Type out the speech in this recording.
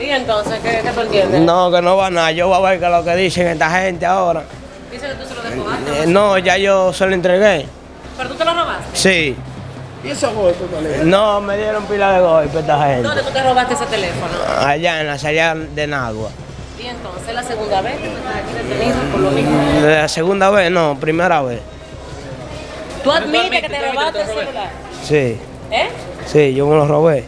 ¿Y entonces qué, qué tú entiendes? No, que no va nada. Yo voy a ver qué lo que dicen esta gente ahora. Dice que tú se lo despojaste. Eh, no, ya yo se lo entregué. ¿Pero tú te lo robaste? Sí. ¿Y esos golpes, vale? No, me dieron pila de golpe esta gente. ¿Dónde tú te robaste ese teléfono? Allá en la salida de Nagua. Y entonces la segunda vez que tú estás aquí detenido por lo mismo. La segunda vez, no, primera vez. ¿Tú admites que te robaste el celular? Sí, ¿Eh? sí, yo me lo robé.